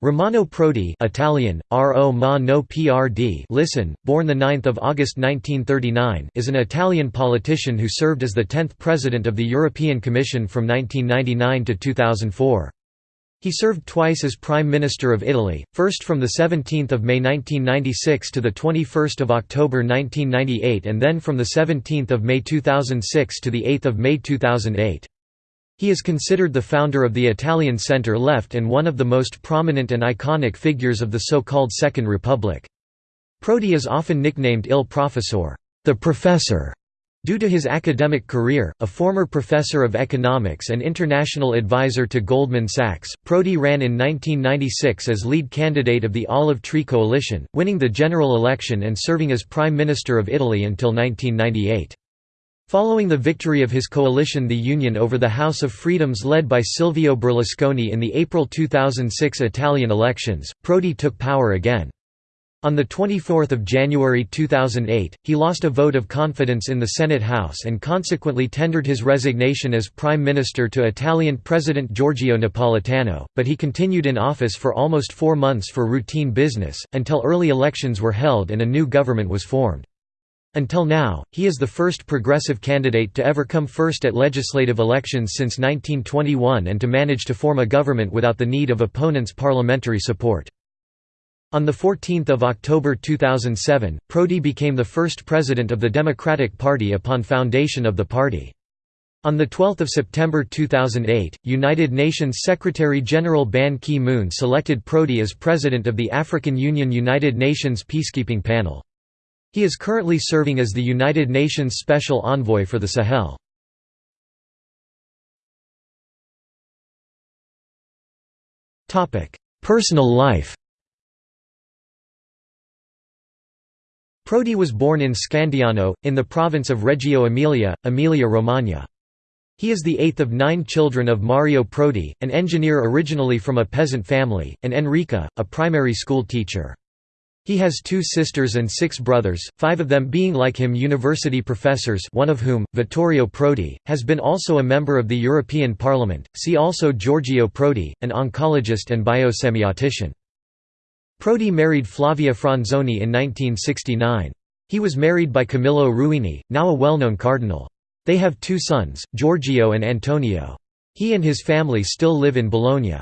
Romano Prodi Italian, R.O. ma no PRD listen, born 9 August 1939 is an Italian politician who served as the 10th President of the European Commission from 1999 to 2004. He served twice as Prime Minister of Italy, first from 17 May 1996 to 21 October 1998 and then from 17 May 2006 to 8 May 2008. He is considered the founder of the Italian centre-left and one of the most prominent and iconic figures of the so-called Second Republic. Prodi is often nicknamed Il Professor, the professor, due to his academic career, a former professor of economics and international advisor to Goldman Sachs, Prodi ran in 1996 as lead candidate of the Olive Tree Coalition, winning the general election and serving as Prime Minister of Italy until 1998. Following the victory of his coalition the Union over the House of Freedoms led by Silvio Berlusconi in the April 2006 Italian elections, Prodi took power again. On 24 January 2008, he lost a vote of confidence in the Senate House and consequently tendered his resignation as Prime Minister to Italian President Giorgio Napolitano, but he continued in office for almost four months for routine business, until early elections were held and a new government was formed. Until now, he is the first progressive candidate to ever come first at legislative elections since 1921 and to manage to form a government without the need of opponents' parliamentary support. On 14 October 2007, Prodi became the first president of the Democratic Party upon foundation of the party. On 12 September 2008, United Nations Secretary-General Ban Ki-moon selected Prodi as president of the African Union United Nations Peacekeeping Panel. He is currently serving as the United Nations Special Envoy for the Sahel. Personal life Prodi was born in Scandiano, in the province of Reggio Emilia, Emilia-Romagna. He is the eighth of nine children of Mario Prodi, an engineer originally from a peasant family, and Enrica, a primary school teacher. He has two sisters and six brothers, five of them being like him university professors one of whom, Vittorio Prodi, has been also a member of the European Parliament. See also Giorgio Prodi, an oncologist and biosemiotician. Prodi married Flavia Franzoni in 1969. He was married by Camillo Ruini, now a well-known cardinal. They have two sons, Giorgio and Antonio. He and his family still live in Bologna.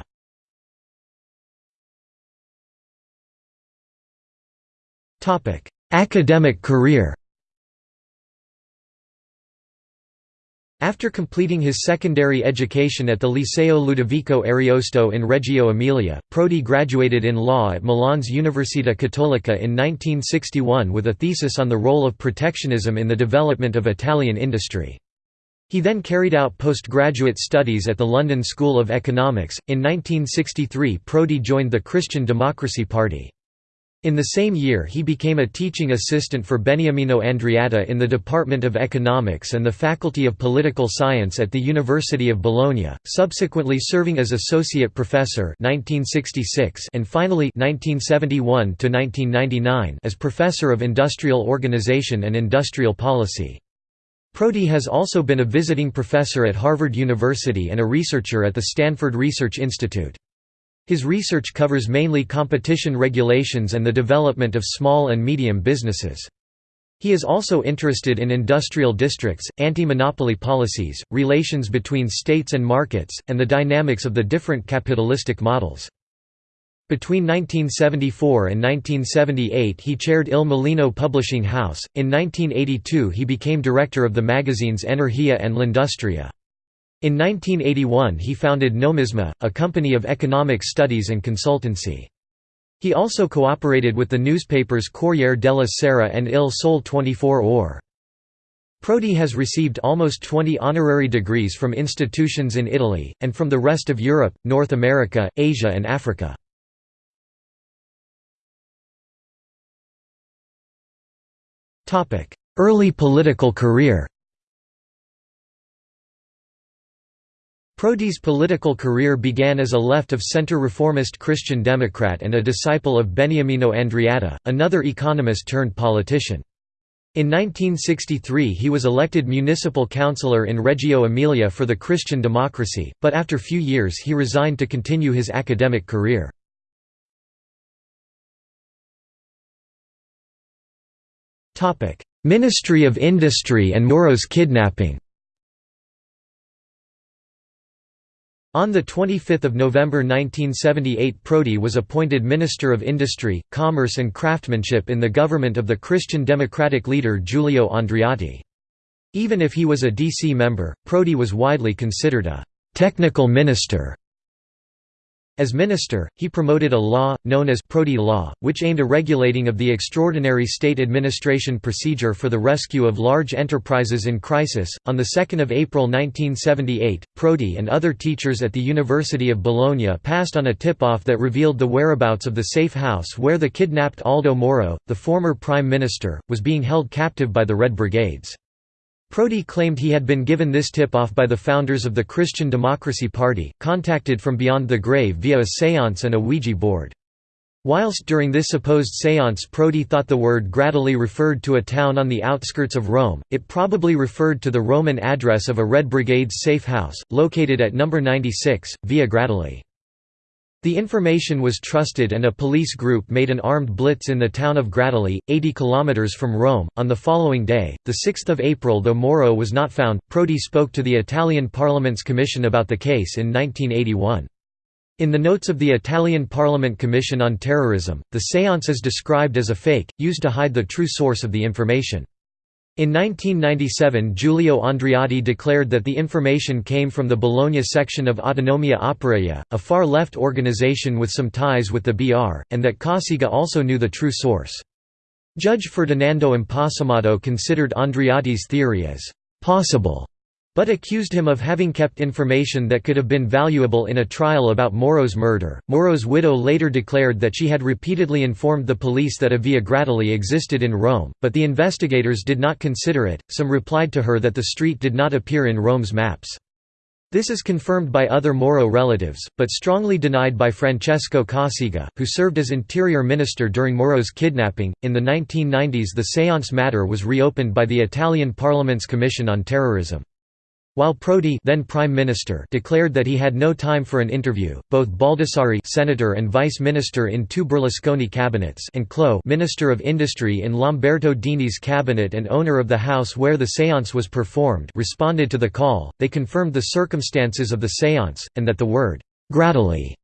Academic career After completing his secondary education at the Liceo Ludovico Ariosto in Reggio Emilia, Prodi graduated in law at Milan's Università Cattolica in 1961 with a thesis on the role of protectionism in the development of Italian industry. He then carried out postgraduate studies at the London School of Economics. In 1963, Prodi joined the Christian Democracy Party. In the same year he became a teaching assistant for Beniamino Andreatta in the Department of Economics and the Faculty of Political Science at the University of Bologna, subsequently serving as associate professor 1966 and finally 1971 as professor of industrial organization and industrial policy. Prodi has also been a visiting professor at Harvard University and a researcher at the Stanford Research Institute. His research covers mainly competition regulations and the development of small and medium businesses. He is also interested in industrial districts, anti-monopoly policies, relations between states and markets, and the dynamics of the different capitalistic models. Between 1974 and 1978 he chaired Il Mulino Publishing House, in 1982 he became director of the magazines Energia and L'Industria. In 1981 he founded Nomisma, a company of economic studies and consultancy. He also cooperated with the newspapers Corriere della Sera and Il Sole 24 Ore. Prodi has received almost 20 honorary degrees from institutions in Italy, and from the rest of Europe, North America, Asia and Africa. Early political career Prodi's political career began as a left-of-center reformist Christian Democrat and a disciple of Beniamino Andreatta, another economist turned politician. In 1963 he was elected municipal councillor in Reggio Emilia for the Christian Democracy, but after few years he resigned to continue his academic career. Ministry of Industry and Moro's kidnapping On 25 November 1978 Prodi was appointed Minister of Industry, Commerce and Craftsmanship in the government of the Christian Democratic leader Giulio Andreotti. Even if he was a DC member, Prodi was widely considered a «technical minister» As minister, he promoted a law, known as Prodi Law, which aimed at regulating of the extraordinary state administration procedure for the rescue of large enterprises in crisis. On 2 April 1978, Prodi and other teachers at the University of Bologna passed on a tip-off that revealed the whereabouts of the safe house where the kidnapped Aldo Moro, the former prime minister, was being held captive by the Red Brigades. Prodi claimed he had been given this tip-off by the founders of the Christian Democracy Party, contacted from beyond the grave via a séance and a Ouija board. Whilst during this supposed séance Prodi thought the word Gradoli referred to a town on the outskirts of Rome, it probably referred to the Roman address of a Red Brigade's safe house, located at No. 96, Via Gradoli. The information was trusted and a police group made an armed blitz in the town of Gradoli, 80 km from Rome. On the following day, 6 April though Moro was not found, Prodi spoke to the Italian Parliament's commission about the case in 1981. In the notes of the Italian Parliament Commission on Terrorism, the séance is described as a fake, used to hide the true source of the information. In 1997 Giulio Andreotti declared that the information came from the Bologna section of Autonomia Operaia, a far-left organization with some ties with the BR, and that Cossiga also knew the true source. Judge Ferdinando Imposimato considered Andreotti's theory as «possible» but accused him of having kept information that could have been valuable in a trial about Moro's murder. Moro's widow later declared that she had repeatedly informed the police that a Via Gradoli existed in Rome, but the investigators did not consider it. Some replied to her that the street did not appear in Rome's maps. This is confirmed by other Moro relatives, but strongly denied by Francesco Cossiga, who served as interior minister during Moro's kidnapping. In the 1990s, the seance matter was reopened by the Italian Parliament's Commission on Terrorism. While Prodi then Prime Minister declared that he had no time for an interview, both Baldassarri senator and vice minister in two Berlusconi cabinets and Clo Minister of Industry in Lamberto Dini's cabinet and owner of the house where the séance was performed responded to the call, they confirmed the circumstances of the séance, and that the word «Gradoli»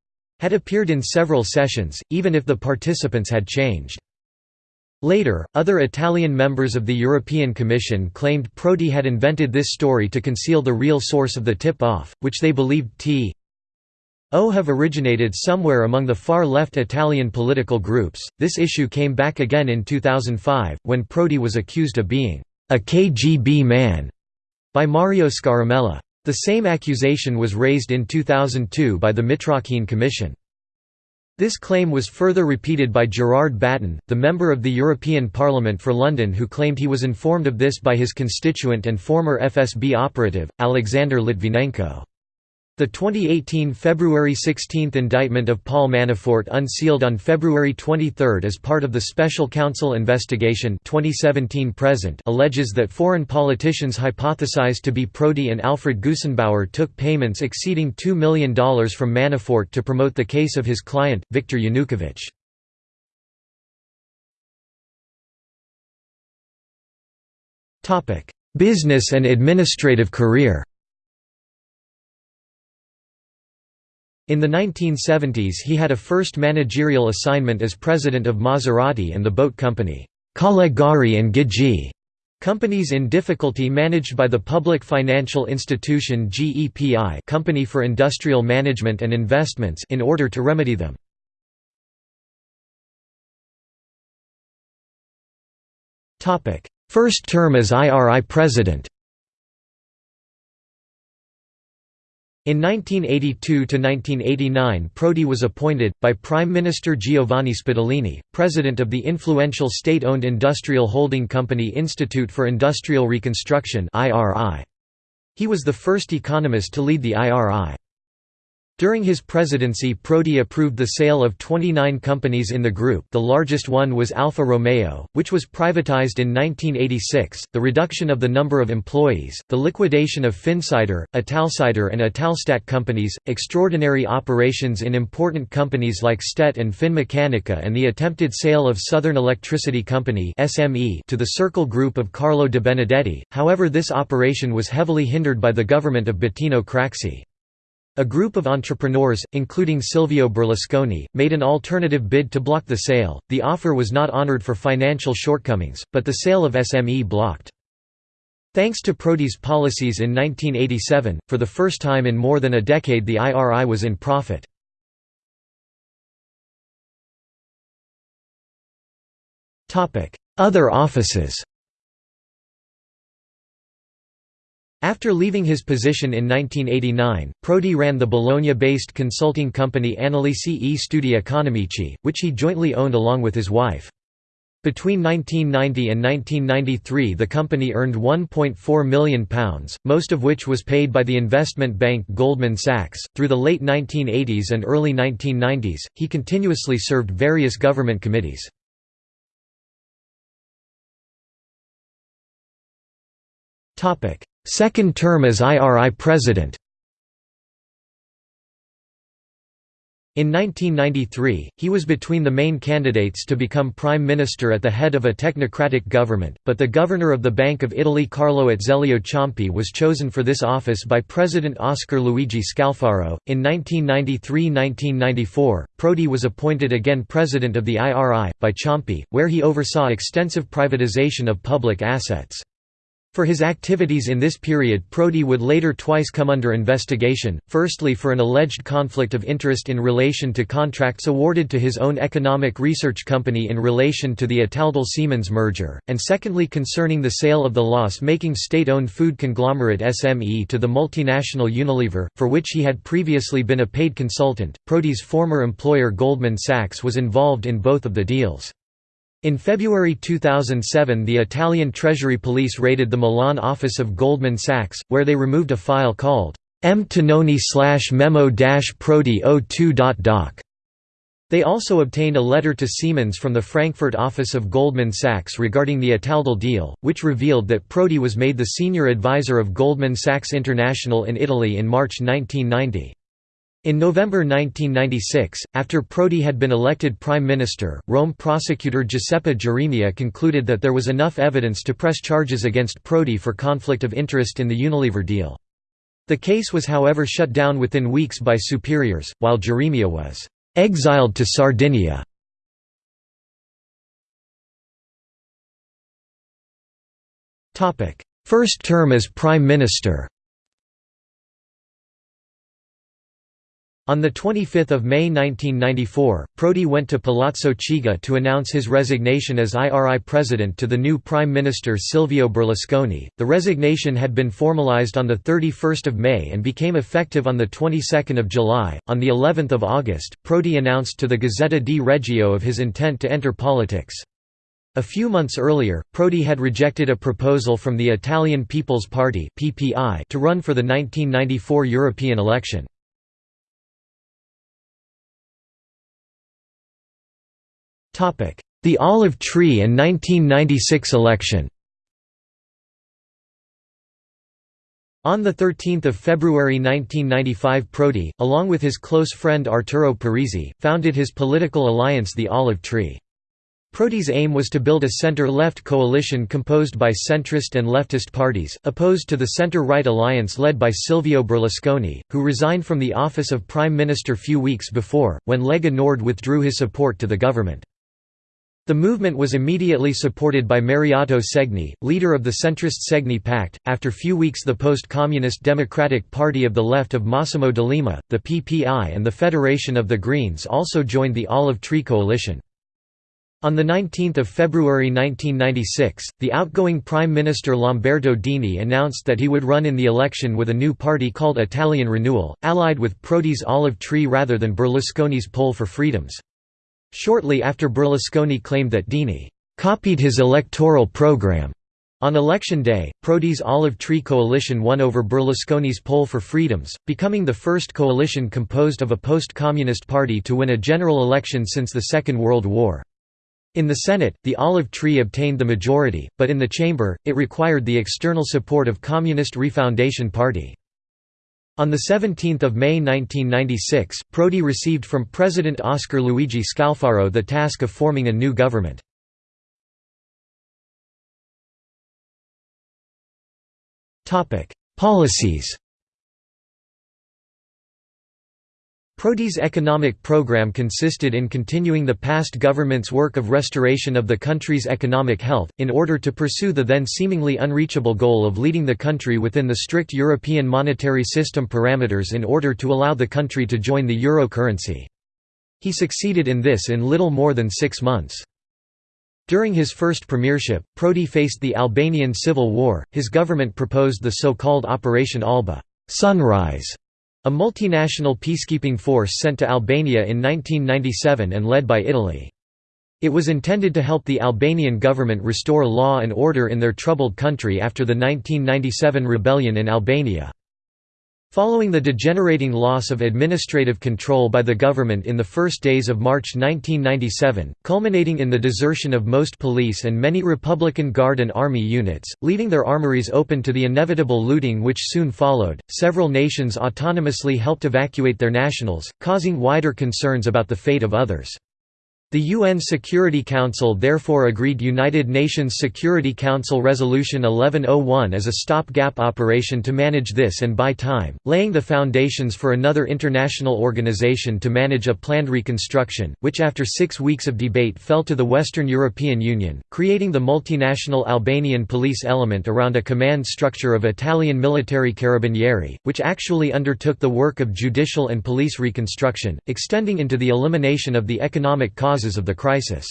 had appeared in several sessions, even if the participants had changed. Later, other Italian members of the European Commission claimed Prodi had invented this story to conceal the real source of the tip-off, which they believed t o have originated somewhere among the far-left Italian political groups. This issue came back again in 2005, when Prodi was accused of being a KGB man by Mario Scaramella. The same accusation was raised in 2002 by the Mitrokhin Commission. This claim was further repeated by Gerard Batten, the member of the European Parliament for London who claimed he was informed of this by his constituent and former FSB operative, Alexander Litvinenko. The 2018 February 16 indictment of Paul Manafort unsealed on February 23 as part of the Special Counsel investigation 2017 present alleges that foreign politicians hypothesized to be Prodi and Alfred Gusenbauer took payments exceeding $2 million from Manafort to promote the case of his client, Viktor Yanukovych. Business and administrative career In the 1970s he had a first managerial assignment as president of Maserati and the boat company, Callegari and Ghigi, companies in difficulty managed by the public financial institution GEPI Company for Industrial Management and Investments in order to remedy them. First term as IRI president In 1982–1989 Prodi was appointed, by Prime Minister Giovanni Spadolini, president of the influential state-owned industrial holding company Institute for Industrial Reconstruction He was the first economist to lead the IRI. During his presidency Prodi approved the sale of 29 companies in the group. The largest one was Alfa Romeo, which was privatized in 1986, the reduction of the number of employees, the liquidation of Finsider, Italsider and Italstat companies, extraordinary operations in important companies like Stet and Finmeccanica and the attempted sale of Southern Electricity Company to the Circle Group of Carlo de Benedetti, however this operation was heavily hindered by the government of Bettino Craxi. A group of entrepreneurs, including Silvio Berlusconi, made an alternative bid to block the sale. The offer was not honored for financial shortcomings, but the sale of SME blocked. Thanks to Prodi's policies in 1987, for the first time in more than a decade the IRI was in profit. Other offices After leaving his position in 1989, Prodi ran the Bologna-based consulting company Analisi e Studi Economici, which he jointly owned along with his wife. Between 1990 and 1993 the company earned £1.4 million, most of which was paid by the investment bank Goldman Sachs. Through the late 1980s and early 1990s, he continuously served various government committees. Topic: Second term as IRI president In 1993, he was between the main candidates to become prime minister at the head of a technocratic government, but the governor of the Bank of Italy Carlo Azeglio Ciampi was chosen for this office by President Oscar Luigi Scalfaro. In 1993–1994, Prodi was appointed again president of the IRI, by Ciampi, where he oversaw extensive privatization of public assets. For his activities in this period Prodi would later twice come under investigation, firstly for an alleged conflict of interest in relation to contracts awarded to his own economic research company in relation to the Italtel Siemens merger, and secondly concerning the sale of the loss-making state-owned food conglomerate SME to the multinational Unilever, for which he had previously been a paid consultant. Prodi's former employer Goldman Sachs was involved in both of the deals. In February 2007 the Italian Treasury Police raided the Milan office of Goldman Sachs, where they removed a file called M. Tononi memo-prodi 02.doc. They also obtained a letter to Siemens from the Frankfurt office of Goldman Sachs regarding the Italtel deal, which revealed that Prodi was made the senior advisor of Goldman Sachs International in Italy in March 1990. In November 1996, after Prodi had been elected prime minister, Rome prosecutor Giuseppe Geremia concluded that there was enough evidence to press charges against Prodi for conflict of interest in the Unilever deal. The case was however shut down within weeks by superiors, while Geremia was «exiled to Sardinia». First term as prime minister On 25 May 1994, Prodi went to Palazzo Chigi to announce his resignation as IRI president to the new Prime Minister Silvio Berlusconi. The resignation had been formalized on 31 May and became effective on the 22nd of July. On the 11th of August, Prodi announced to the Gazzetta di Reggio of his intent to enter politics. A few months earlier, Prodi had rejected a proposal from the Italian People's Party to run for the 1994 European election. The Olive Tree and 1996 election On 13 February 1995 Prodi, along with his close friend Arturo Parisi, founded his political alliance the Olive Tree. Prodi's aim was to build a center-left coalition composed by centrist and leftist parties, opposed to the center-right alliance led by Silvio Berlusconi, who resigned from the office of prime minister few weeks before, when Lega Nord withdrew his support to the government. The movement was immediately supported by Mariotto Segni, leader of the centrist Segni Pact. After few weeks, the post communist Democratic Party of the Left of Massimo D'Alema, the PPI, and the Federation of the Greens also joined the Olive Tree Coalition. On 19 February 1996, the outgoing Prime Minister Lamberto Dini announced that he would run in the election with a new party called Italian Renewal, allied with Prodi's Olive Tree rather than Berlusconi's Pole for Freedoms. Shortly after Berlusconi claimed that Dini «copied his electoral program», On election day, Prodi's Olive Tree coalition won over Berlusconi's Pole for Freedoms, becoming the first coalition composed of a post-communist party to win a general election since the Second World War. In the Senate, the Olive Tree obtained the majority, but in the chamber, it required the external support of Communist Refoundation Party. On 17 May 1996, Prodi received from President Oscar Luigi Scalfaro the task of forming a new government. Policies Prodi's economic program consisted in continuing the past government's work of restoration of the country's economic health, in order to pursue the then seemingly unreachable goal of leading the country within the strict European monetary system parameters in order to allow the country to join the euro currency. He succeeded in this in little more than six months. During his first premiership, Prodi faced the Albanian civil war. His government proposed the so-called Operation Alba Sunrise, a multinational peacekeeping force sent to Albania in 1997 and led by Italy. It was intended to help the Albanian government restore law and order in their troubled country after the 1997 rebellion in Albania. Following the degenerating loss of administrative control by the government in the first days of March 1997, culminating in the desertion of most police and many Republican Guard and Army units, leaving their armories open to the inevitable looting which soon followed, several nations autonomously helped evacuate their nationals, causing wider concerns about the fate of others. The UN Security Council therefore agreed United Nations Security Council Resolution 1101 as a stopgap operation to manage this and buy time, laying the foundations for another international organization to manage a planned reconstruction, which after six weeks of debate fell to the Western European Union, creating the multinational Albanian police element around a command structure of Italian military carabinieri, which actually undertook the work of judicial and police reconstruction, extending into the elimination of the economic causes causes of the crisis.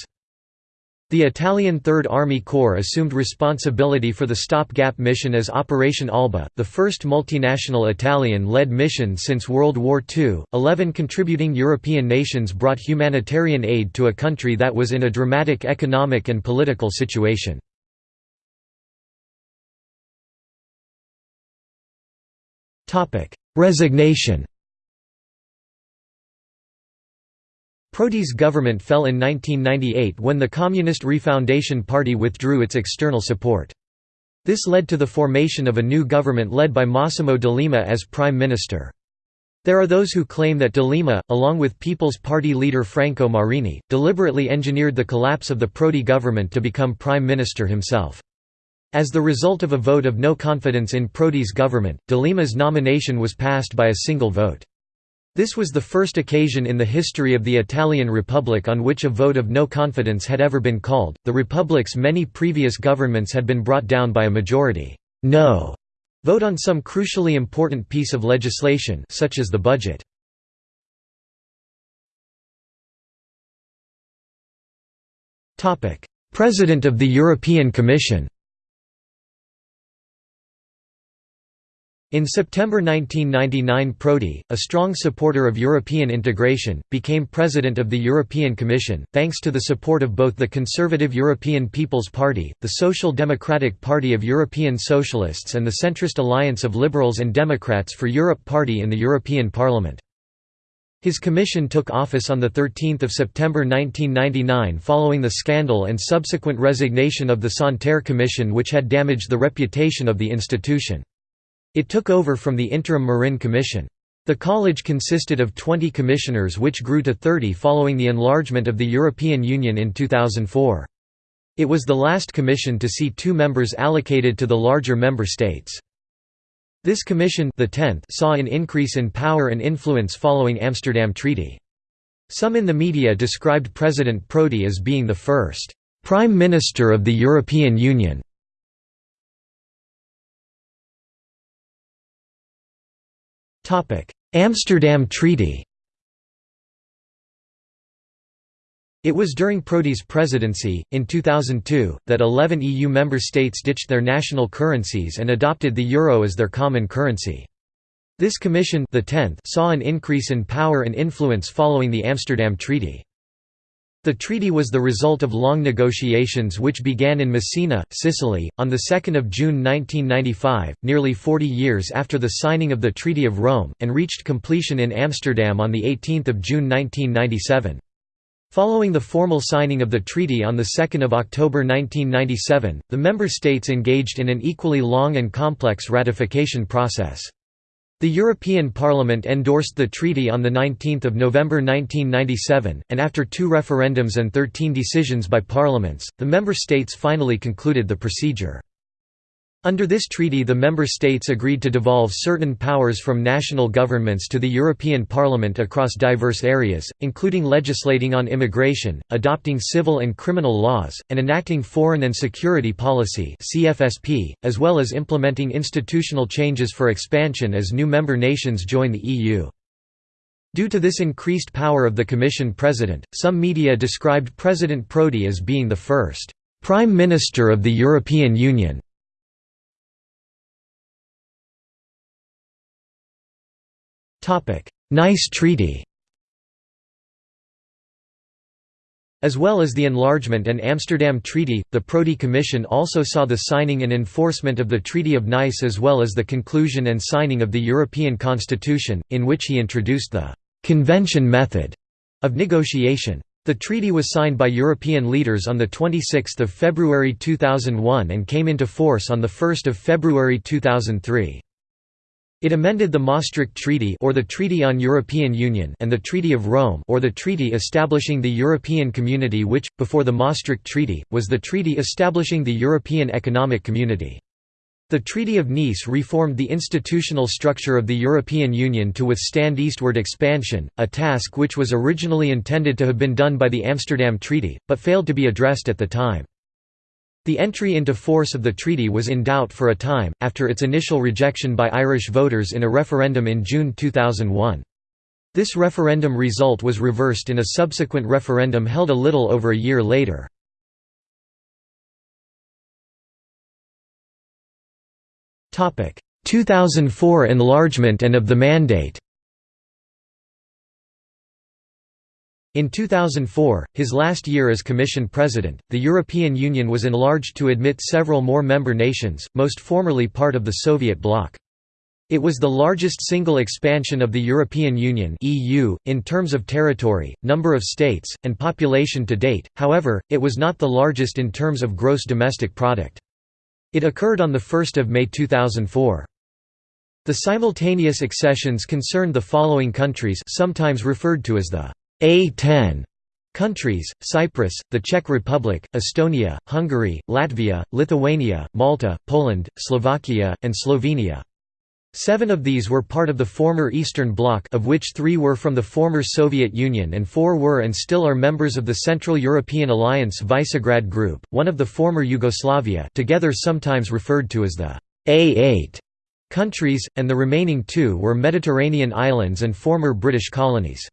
The Italian Third Army Corps assumed responsibility for the stopgap mission as Operation Alba, the first multinational Italian-led mission since World War II. Eleven contributing European nations brought humanitarian aid to a country that was in a dramatic economic and political situation. Resignation Prodi's government fell in 1998 when the Communist Refoundation Party withdrew its external support. This led to the formation of a new government led by Massimo D'Alema as prime minister. There are those who claim that D'Alema, along with People's Party leader Franco Marini, deliberately engineered the collapse of the Prodi government to become prime minister himself. As the result of a vote of no confidence in Prodi's government, D'Alema's nomination was passed by a single vote. This was the first occasion in the history of the Italian Republic on which a vote of no confidence had ever been called. The Republic's many previous governments had been brought down by a majority no vote on some crucially important piece of legislation such as the budget. President of the European Commission In September 1999 Prodi, a strong supporter of European integration, became president of the European Commission, thanks to the support of both the conservative European People's Party, the Social Democratic Party of European Socialists and the centrist Alliance of Liberals and Democrats for Europe party in the European Parliament. His commission took office on 13 September 1999 following the scandal and subsequent resignation of the Santer Commission which had damaged the reputation of the institution. It took over from the interim Marin Commission. The college consisted of 20 commissioners which grew to 30 following the enlargement of the European Union in 2004. It was the last commission to see two members allocated to the larger member states. This commission the 10th saw an increase in power and influence following Amsterdam Treaty. Some in the media described President Prodi as being the first «prime minister of the European Union» Amsterdam Treaty It was during Prodi's presidency, in 2002, that 11 EU member states ditched their national currencies and adopted the euro as their common currency. This commission the 10th saw an increase in power and influence following the Amsterdam Treaty. The treaty was the result of long negotiations which began in Messina, Sicily, on 2 June 1995, nearly 40 years after the signing of the Treaty of Rome, and reached completion in Amsterdam on 18 June 1997. Following the formal signing of the treaty on 2 October 1997, the member states engaged in an equally long and complex ratification process. The European Parliament endorsed the treaty on 19 November 1997, and after two referendums and 13 decisions by parliaments, the member states finally concluded the procedure. Under this treaty the member states agreed to devolve certain powers from national governments to the European Parliament across diverse areas, including legislating on immigration, adopting civil and criminal laws, and enacting foreign and security policy as well as implementing institutional changes for expansion as new member nations join the EU. Due to this increased power of the Commission President, some media described President Prodi as being the first «Prime Minister of the European Union» Nice Treaty As well as the enlargement and Amsterdam Treaty, the Prodi Commission also saw the signing and enforcement of the Treaty of Nice as well as the conclusion and signing of the European Constitution, in which he introduced the «convention method» of negotiation. The treaty was signed by European leaders on 26 February 2001 and came into force on 1 February 2003. It amended the Maastricht Treaty or the Treaty on European Union and the Treaty of Rome or the treaty establishing the European Community which, before the Maastricht Treaty, was the treaty establishing the European Economic Community. The Treaty of Nice reformed the institutional structure of the European Union to withstand eastward expansion, a task which was originally intended to have been done by the Amsterdam Treaty, but failed to be addressed at the time. The entry into force of the treaty was in doubt for a time, after its initial rejection by Irish voters in a referendum in June 2001. This referendum result was reversed in a subsequent referendum held a little over a year later. Topic: 2004 enlargement and of the mandate. In 2004, his last year as Commission President, the European Union was enlarged to admit several more member nations, most formerly part of the Soviet bloc. It was the largest single expansion of the European Union (EU) in terms of territory, number of states, and population to date. However, it was not the largest in terms of gross domestic product. It occurred on the 1st of May 2004. The simultaneous accessions concerned the following countries, sometimes referred to as the a10 countries, Cyprus, the Czech Republic, Estonia, Hungary, Latvia, Lithuania, Malta, Poland, Slovakia, and Slovenia. Seven of these were part of the former Eastern Bloc of which three were from the former Soviet Union and four were and still are members of the Central European Alliance Visegrad Group, one of the former Yugoslavia together sometimes referred to as the A8 countries, and the remaining two were Mediterranean islands and former British colonies.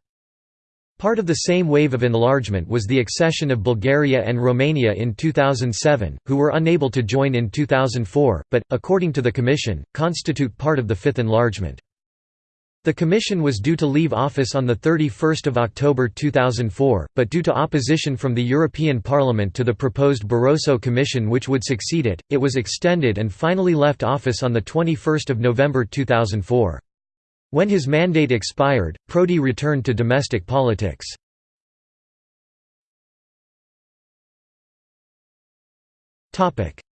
Part of the same wave of enlargement was the accession of Bulgaria and Romania in 2007, who were unable to join in 2004, but, according to the Commission, constitute part of the fifth enlargement. The Commission was due to leave office on 31 October 2004, but due to opposition from the European Parliament to the proposed Barroso Commission which would succeed it, it was extended and finally left office on 21 November 2004. When his mandate expired, Prodi returned to domestic politics.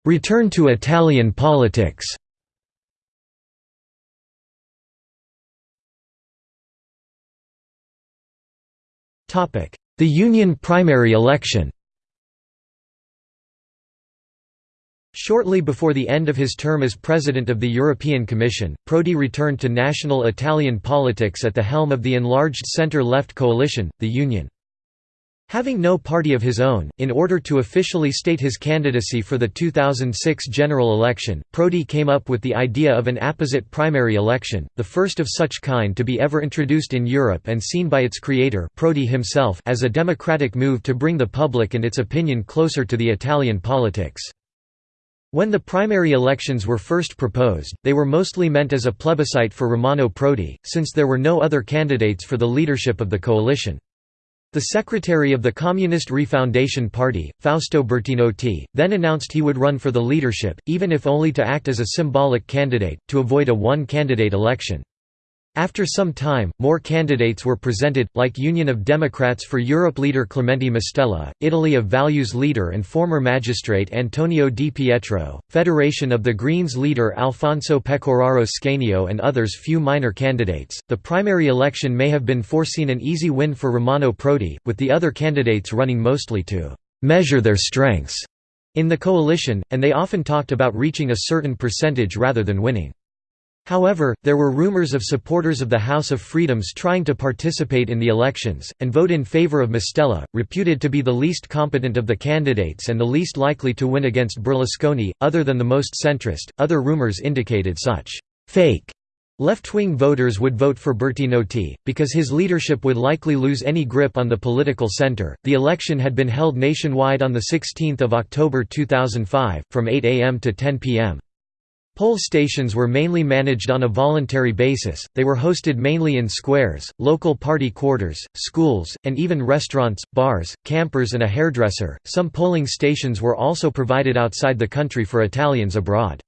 Return to Italian politics. The Union primary election Shortly before the end of his term as President of the European Commission, Prodi returned to national Italian politics at the helm of the enlarged centre-left coalition, the Union. Having no party of his own, in order to officially state his candidacy for the 2006 general election, Prodi came up with the idea of an apposite primary election, the first of such kind to be ever introduced in Europe and seen by its creator Prodi himself as a democratic move to bring the public and its opinion closer to the Italian politics. When the primary elections were first proposed, they were mostly meant as a plebiscite for Romano Prodi, since there were no other candidates for the leadership of the coalition. The secretary of the Communist Refoundation Party, Fausto Bertinotti, then announced he would run for the leadership, even if only to act as a symbolic candidate, to avoid a one-candidate election. After some time, more candidates were presented, like Union of Democrats for Europe leader Clemente Mastella, Italy of Values leader and former magistrate Antonio Di Pietro, Federation of the Greens leader Alfonso Pecoraro Scanio, and others. Few minor candidates. The primary election may have been foreseen an easy win for Romano Prodi, with the other candidates running mostly to measure their strengths in the coalition, and they often talked about reaching a certain percentage rather than winning. However, there were rumors of supporters of the House of Freedoms trying to participate in the elections, and vote in favor of Mastella, reputed to be the least competent of the candidates and the least likely to win against Berlusconi, other than the most centrist. Other rumors indicated such fake Left-wing voters would vote for Bertinotti, because his leadership would likely lose any grip on the political center. The election had been held nationwide on 16 October 2005, from 8 am to 10 pm. Poll stations were mainly managed on a voluntary basis, they were hosted mainly in squares, local party quarters, schools, and even restaurants, bars, campers, and a hairdresser. Some polling stations were also provided outside the country for Italians abroad.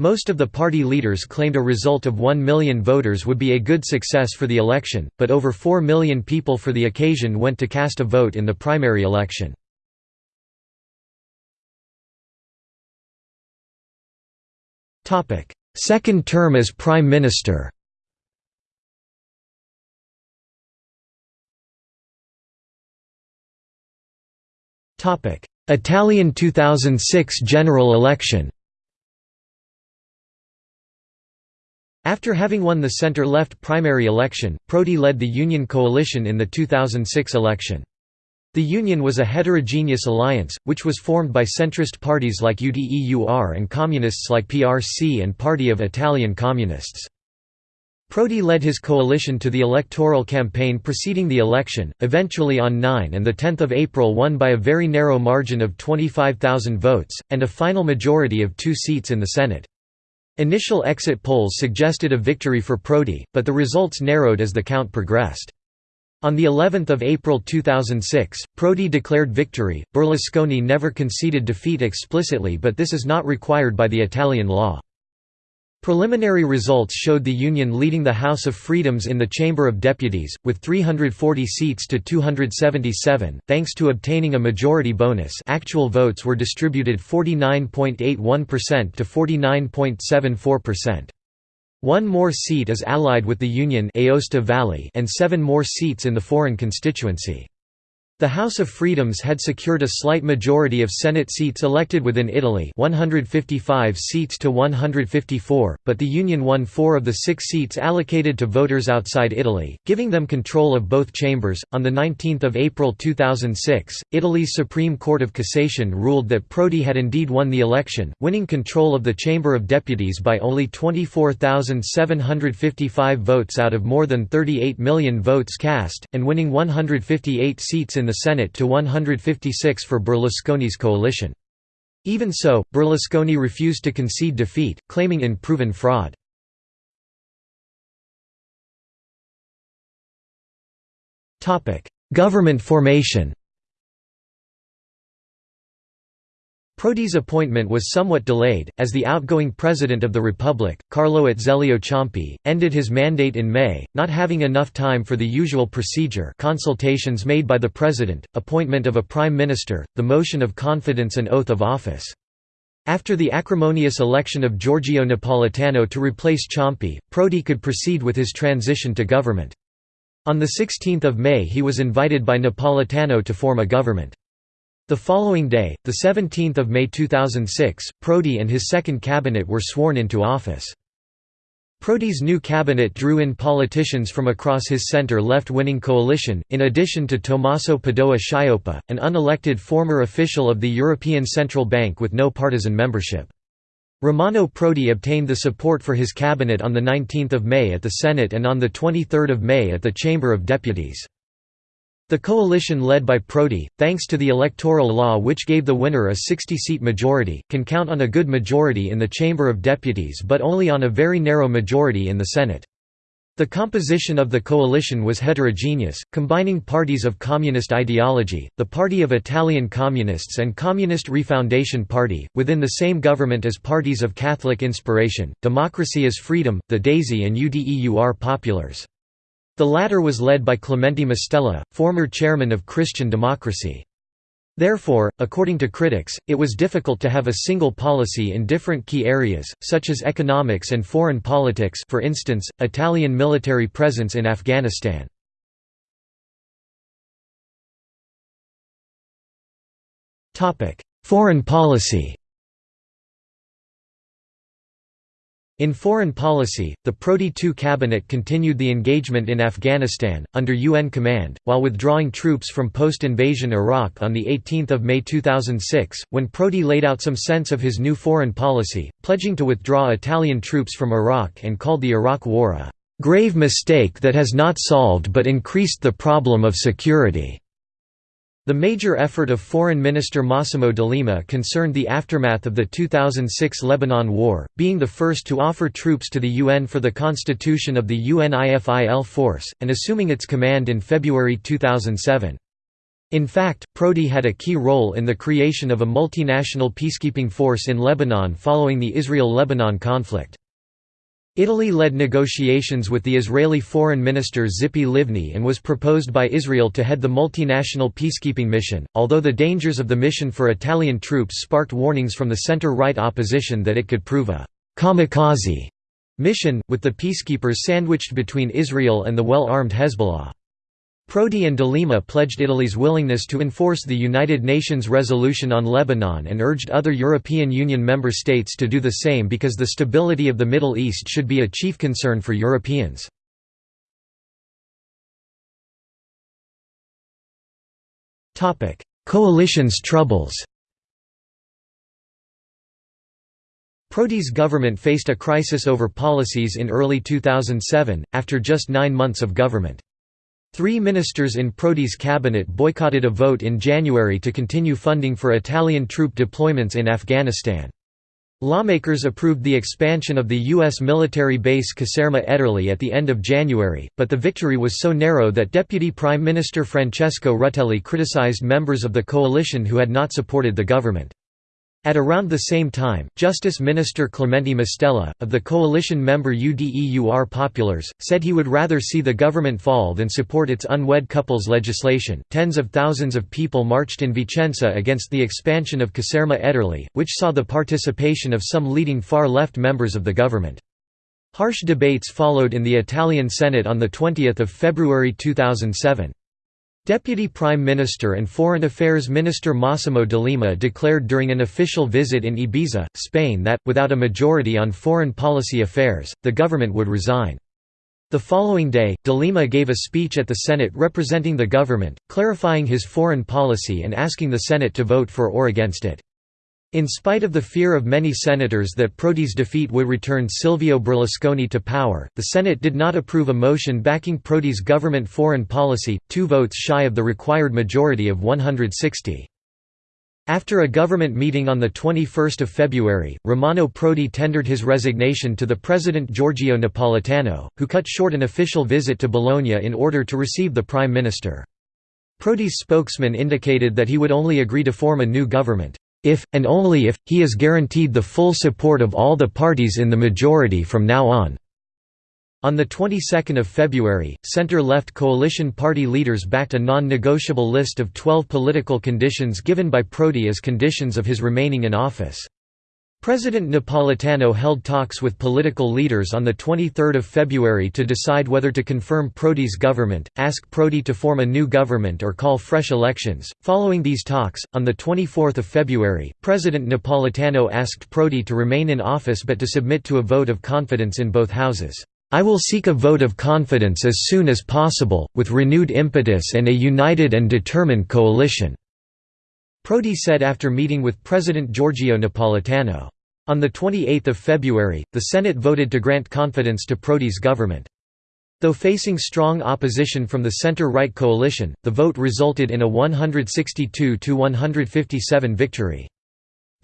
Most of the party leaders claimed a result of 1 million voters would be a good success for the election, but over 4 million people for the occasion went to cast a vote in the primary election. Topic: Second term as Prime Minister. Topic: Italian 2006 general election. After having won the centre-left primary election, Prodi led the Union coalition in the 2006 election. The Union was a heterogeneous alliance, which was formed by centrist parties like UDEUR and communists like PRC and Party of Italian Communists. Prodi led his coalition to the electoral campaign preceding the election, eventually on 9 and 10 April won by a very narrow margin of 25,000 votes, and a final majority of two seats in the Senate. Initial exit polls suggested a victory for Prodi, but the results narrowed as the count progressed. On the 11th of April 2006, Prodi declared victory. Berlusconi never conceded defeat explicitly, but this is not required by the Italian law. Preliminary results showed the Union leading the House of Freedoms in the Chamber of Deputies, with 340 seats to 277, thanks to obtaining a majority bonus actual votes were distributed 49.81% to 49.74%. One more seat is allied with the Union Aosta Valley and seven more seats in the foreign constituency. The House of Freedoms had secured a slight majority of Senate seats elected within Italy 155 seats to 154, but the Union won four of the six seats allocated to voters outside Italy, giving them control of both chambers. On 19 April 2006, Italy's Supreme Court of Cassation ruled that Prodi had indeed won the election, winning control of the Chamber of Deputies by only 24,755 votes out of more than 38 million votes cast, and winning 158 seats in the Senate to 156 for Berlusconi's coalition. Even so, Berlusconi refused to concede defeat, claiming in proven fraud. Government formation Prodi's appointment was somewhat delayed, as the outgoing President of the Republic, Carlo Azeglio Ciampi, ended his mandate in May, not having enough time for the usual procedure consultations made by the President, appointment of a Prime Minister, the motion of confidence and oath of office. After the acrimonious election of Giorgio Napolitano to replace Ciampi, Prodi could proceed with his transition to government. On 16 May he was invited by Napolitano to form a government. The following day, 17 May 2006, Prodi and his second cabinet were sworn into office. Prodi's new cabinet drew in politicians from across his center-left winning coalition, in addition to Tommaso Padoa Schioppa, an unelected former official of the European Central Bank with no partisan membership. Romano Prodi obtained the support for his cabinet on 19 May at the Senate and on 23 May at the Chamber of Deputies. The coalition led by Prodi, thanks to the electoral law which gave the winner a 60-seat majority, can count on a good majority in the Chamber of Deputies but only on a very narrow majority in the Senate. The composition of the coalition was heterogeneous, combining parties of communist ideology, the Party of Italian Communists and Communist Refoundation Party, within the same government as parties of Catholic inspiration, Democracy is Freedom, the DAISY and UDEUR Populars. The latter was led by Clemente Mastella, former chairman of Christian Democracy. Therefore, according to critics, it was difficult to have a single policy in different key areas, such as economics and foreign politics for instance, Italian military presence in Afghanistan. Foreign policy In foreign policy, the Prodi II cabinet continued the engagement in Afghanistan, under UN command, while withdrawing troops from post-invasion Iraq on 18 May 2006, when Prodi laid out some sense of his new foreign policy, pledging to withdraw Italian troops from Iraq and called the Iraq War a "...grave mistake that has not solved but increased the problem of security." The major effort of Foreign Minister Massimo D'Alema concerned the aftermath of the 2006 Lebanon War, being the first to offer troops to the UN for the constitution of the UNIFIL force, and assuming its command in February 2007. In fact, Prodi had a key role in the creation of a multinational peacekeeping force in Lebanon following the Israel–Lebanon conflict. Italy led negotiations with the Israeli Foreign Minister Tzipi Livni and was proposed by Israel to head the multinational peacekeeping mission, although the dangers of the mission for Italian troops sparked warnings from the center-right opposition that it could prove a «kamikaze» mission, with the peacekeepers sandwiched between Israel and the well-armed Hezbollah. Prodi and D'Alema pledged Italy's willingness to enforce the United Nations resolution on Lebanon and urged other European Union member states to do the same because the stability of the Middle East should be a chief concern for Europeans. Coalition's troubles Prodi's government faced a crisis over policies in early 2007, after just nine months of government. Three ministers in Prodi's cabinet boycotted a vote in January to continue funding for Italian troop deployments in Afghanistan. Lawmakers approved the expansion of the U.S. military base Caserma Ederle at the end of January, but the victory was so narrow that Deputy Prime Minister Francesco Rutelli criticized members of the coalition who had not supported the government. At around the same time, Justice Minister Clemente Mastella, of the coalition member UDEUR Populars, said he would rather see the government fall than support its unwed couples legislation. Tens of thousands of people marched in Vicenza against the expansion of Caserma Ederle, which saw the participation of some leading far left members of the government. Harsh debates followed in the Italian Senate on 20 February 2007. Deputy Prime Minister and Foreign Affairs Minister Massimo D'Alema declared during an official visit in Ibiza, Spain that, without a majority on foreign policy affairs, the government would resign. The following day, D'Alema gave a speech at the Senate representing the government, clarifying his foreign policy and asking the Senate to vote for or against it. In spite of the fear of many senators that Prodi's defeat would return Silvio Berlusconi to power, the Senate did not approve a motion backing Prodi's government foreign policy, two votes shy of the required majority of 160. After a government meeting on 21 February, Romano Prodi tendered his resignation to the President Giorgio Napolitano, who cut short an official visit to Bologna in order to receive the Prime Minister. Prodi's spokesman indicated that he would only agree to form a new government if, and only if, he is guaranteed the full support of all the parties in the majority from now on. On the 22nd of February, center-left coalition party leaders backed a non-negotiable list of 12 political conditions given by Prodi as conditions of his remaining in office. President Napolitano held talks with political leaders on 23 February to decide whether to confirm Prodi's government, ask Prodi to form a new government or call fresh elections. Following these talks, on 24 February, President Napolitano asked Prodi to remain in office but to submit to a vote of confidence in both houses. I will seek a vote of confidence as soon as possible, with renewed impetus and a united and determined coalition. Prodi said after meeting with President Giorgio Napolitano. On 28 February, the Senate voted to grant confidence to Prodi's government. Though facing strong opposition from the center-right coalition, the vote resulted in a 162–157 victory.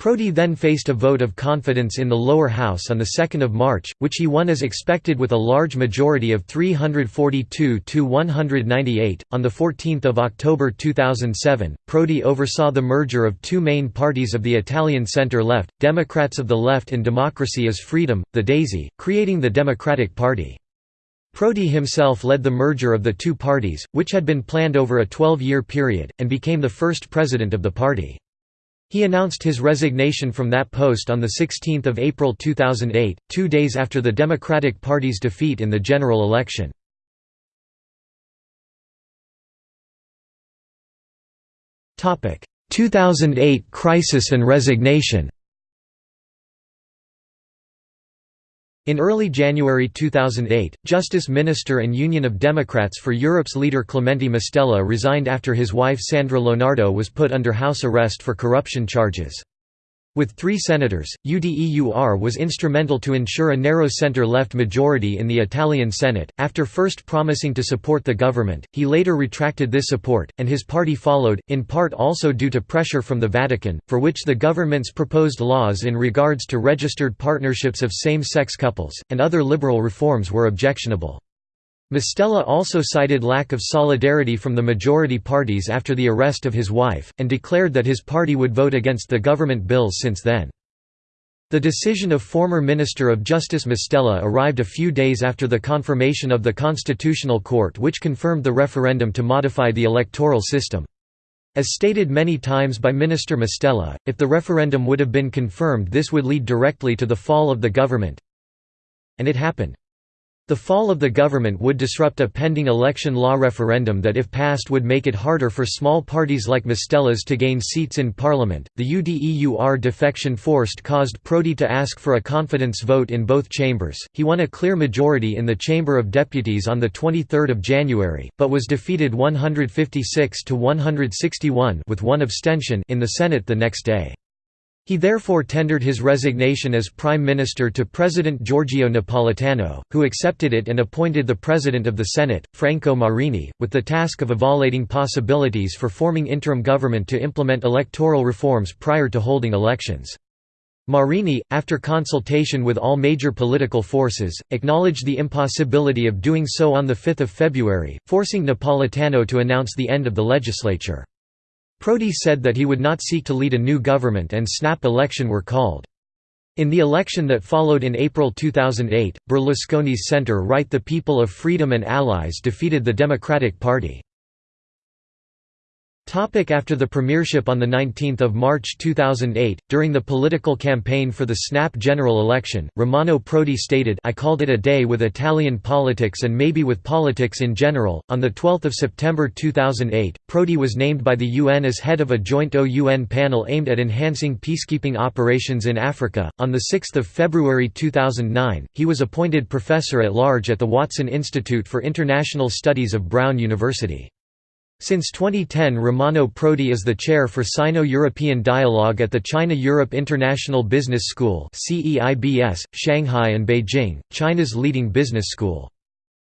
Prodi then faced a vote of confidence in the lower house on 2 March, which he won as expected with a large majority of 342 to 198. On 14 October 2007, Prodi oversaw the merger of two main parties of the Italian centre-left, Democrats of the Left and Democracy is Freedom, the Daisy, creating the Democratic Party. Prodi himself led the merger of the two parties, which had been planned over a 12-year period, and became the first president of the party. He announced his resignation from that post on 16 April 2008, two days after the Democratic Party's defeat in the general election. Topic: 2008 crisis and resignation. In early January 2008, Justice Minister and Union of Democrats for Europe's leader Clemente Mastella resigned after his wife Sandra Lonardo was put under house arrest for corruption charges. With three senators, UDEUR was instrumental to ensure a narrow center-left majority in the Italian Senate. After first promising to support the government, he later retracted this support, and his party followed, in part also due to pressure from the Vatican, for which the government's proposed laws in regards to registered partnerships of same-sex couples, and other liberal reforms were objectionable. Mastella also cited lack of solidarity from the majority parties after the arrest of his wife, and declared that his party would vote against the government bills since then. The decision of former Minister of Justice Mastella arrived a few days after the confirmation of the Constitutional Court which confirmed the referendum to modify the electoral system. As stated many times by Minister Mastella, if the referendum would have been confirmed this would lead directly to the fall of the government. And it happened. The fall of the government would disrupt a pending election law referendum that if passed would make it harder for small parties like Mastella's to gain seats in parliament. The UDEUR defection forced caused Prodi to ask for a confidence vote in both chambers. He won a clear majority in the Chamber of Deputies on the 23rd of January, but was defeated 156 to 161 with one abstention in the Senate the next day. He therefore tendered his resignation as Prime Minister to President Giorgio Napolitano, who accepted it and appointed the President of the Senate, Franco Marini, with the task of evaluating possibilities for forming interim government to implement electoral reforms prior to holding elections. Marini, after consultation with all major political forces, acknowledged the impossibility of doing so on 5 February, forcing Napolitano to announce the end of the legislature. Prodi said that he would not seek to lead a new government and snap election were called. In the election that followed in April 2008, Berlusconi's centre-right The People of Freedom and allies defeated the Democratic Party. After the premiership on 19 March 2008, during the political campaign for the snap general election, Romano Prodi stated I called it a day with Italian politics and maybe with politics in general. On 12 September 2008, Prodi was named by the UN as head of a joint OUN panel aimed at enhancing peacekeeping operations in Africa. On 6 February 2009, he was appointed professor at large at the Watson Institute for International Studies of Brown University. Since 2010 Romano Prodi is the chair for Sino-European Dialogue at the China-Europe International Business School Shanghai and Beijing, China's leading business school.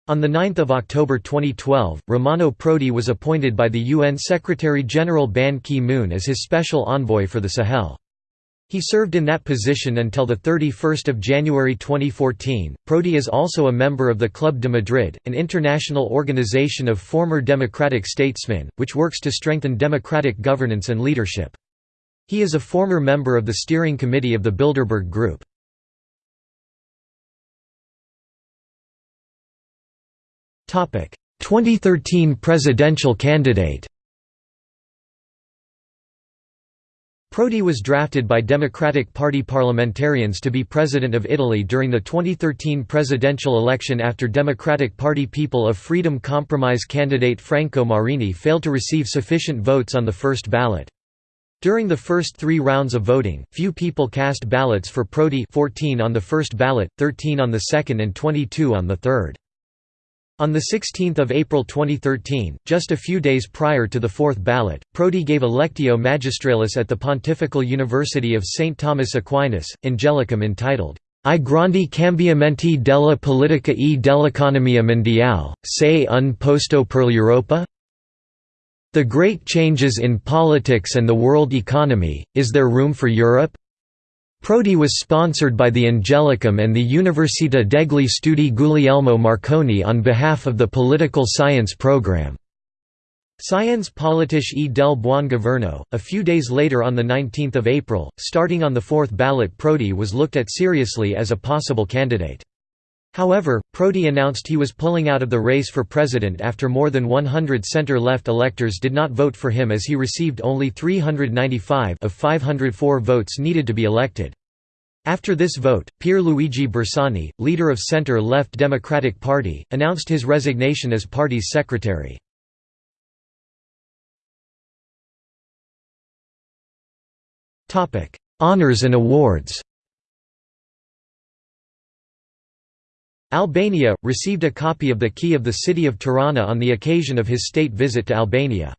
On 9 October 2012, Romano Prodi was appointed by the UN Secretary-General Ban Ki-moon as his special envoy for the Sahel. He served in that position until 31 January 2014. Prodi is also a member of the Club de Madrid, an international organization of former democratic statesmen, which works to strengthen democratic governance and leadership. He is a former member of the steering committee of the Bilderberg Group. Topic: 2013 presidential candidate. Prodi was drafted by Democratic Party parliamentarians to be President of Italy during the 2013 presidential election after Democratic Party People of Freedom Compromise candidate Franco Marini failed to receive sufficient votes on the first ballot. During the first three rounds of voting, few people cast ballots for Prodi 14 on the first ballot, 13 on the second and 22 on the third. On 16 April 2013, just a few days prior to the fourth ballot, Prodi gave a Lectio Magistralis at the Pontifical University of St. Thomas Aquinas, Angelicum entitled, I grandi cambiamenti della politica e dell'economia mondiale, se un posto per l'Europa? The great changes in politics and the world economy, is there room for Europe? Prodi was sponsored by the Angelicum and the Università degli Studi Guglielmo Marconi on behalf of the political science program. Scienze Politiche e del Buon Governo. A few days later, on 19 April, starting on the fourth ballot, Prodi was looked at seriously as a possible candidate. However, Prodi announced he was pulling out of the race for president after more than 100 center-left electors did not vote for him as he received only 395 of 504 votes needed to be elected. After this vote, Pierluigi Bersani, leader of center-left Democratic Party, announced his resignation as party's secretary. Honours and awards Albania, received a copy of the Key of the City of Tirana on the occasion of his state visit to Albania.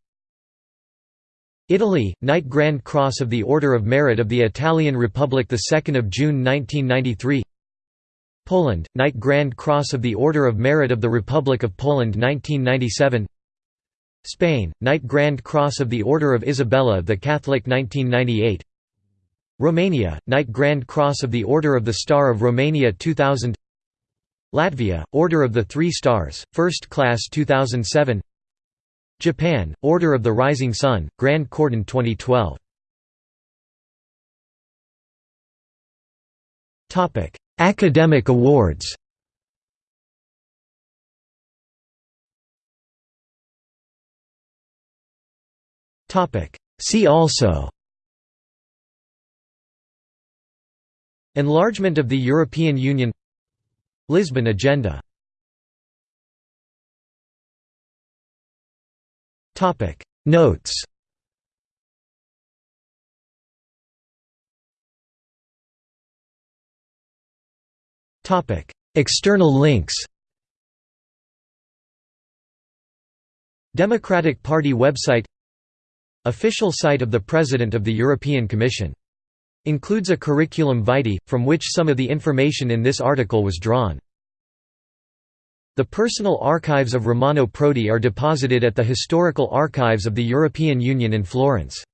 Italy, Knight Grand Cross of the Order of Merit of the Italian Republic 2 June 1993 Poland, Knight Grand Cross of the Order of Merit of the Republic of Poland 1997 Spain, Knight Grand Cross of the Order of Isabella the Catholic 1998 Romania, Knight Grand Cross of the Order of the Star of Romania 2000 Latvia, Order of the Three Stars, First Class 2007 Japan, Order of the Rising Sun, Grand Cordon 2012 Academic awards. See also. Enlargement of the European Union Lisbon Agenda. Notes. External links. Democratic Party website. Official site of the President of the European Commission Includes a curriculum vitae, from which some of the information in this article was drawn. The personal archives of Romano Prodi are deposited at the Historical Archives of the European Union in Florence.